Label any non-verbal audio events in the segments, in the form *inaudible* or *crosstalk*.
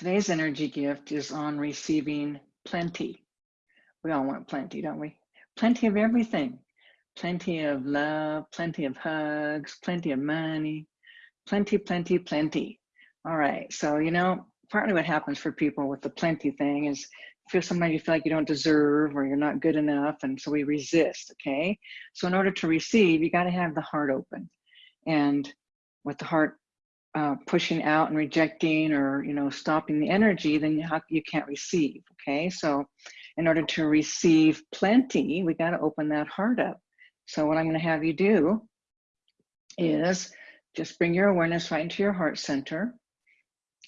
Today's energy gift is on receiving plenty. We all want plenty, don't we? Plenty of everything. Plenty of love, plenty of hugs, plenty of money, plenty, plenty, plenty. All right, so you know, partly what happens for people with the plenty thing is feel sometimes you feel like you don't deserve or you're not good enough, and so we resist, okay? So in order to receive, you gotta have the heart open. And with the heart uh, pushing out and rejecting or you know stopping the energy then you, you can't receive okay? So in order to receive plenty we got to open that heart up. So what i'm going to have you do is just bring your awareness right into your heart center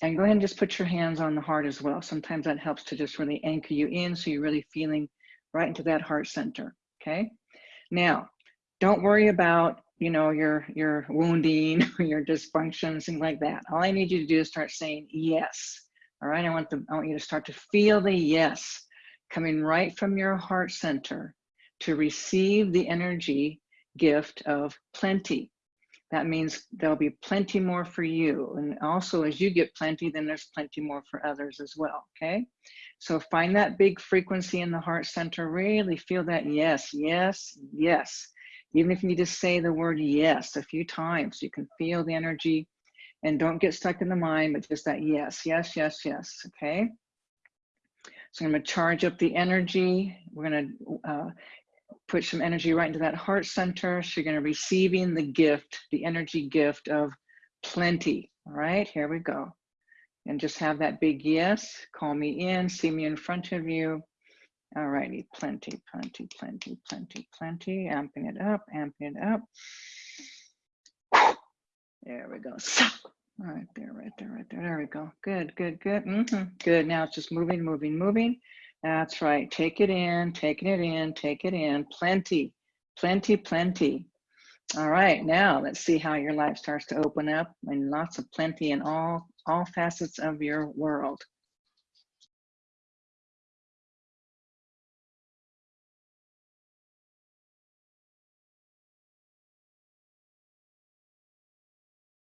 and go ahead and just put your hands on the heart as well. Sometimes that helps to just really anchor you in so you're really feeling right into that heart center okay? Now don't worry about you know, your your wounding, *laughs* your dysfunctions, things like that. All I need you to do is start saying yes. All right, I want the I want you to start to feel the yes coming right from your heart center to receive the energy gift of plenty. That means there'll be plenty more for you. And also as you get plenty, then there's plenty more for others as well, okay? So find that big frequency in the heart center, really feel that yes, yes, yes. Even if you need to say the word yes a few times, you can feel the energy and don't get stuck in the mind, but just that yes, yes, yes, yes, okay? So I'm gonna charge up the energy. We're gonna uh, put some energy right into that heart center. So you're gonna be receiving the gift, the energy gift of plenty. All right, here we go. And just have that big yes, call me in, see me in front of you. All righty, plenty, plenty, plenty, plenty, plenty. Amping it up, amping it up. There we go. All right there, right there, right there. There we go. Good, good, good. Mm -hmm. Good. Now it's just moving, moving, moving. That's right. Take it in, taking it in, take it in. Plenty, plenty, plenty. All right, now let's see how your life starts to open up and lots of plenty in all all facets of your world.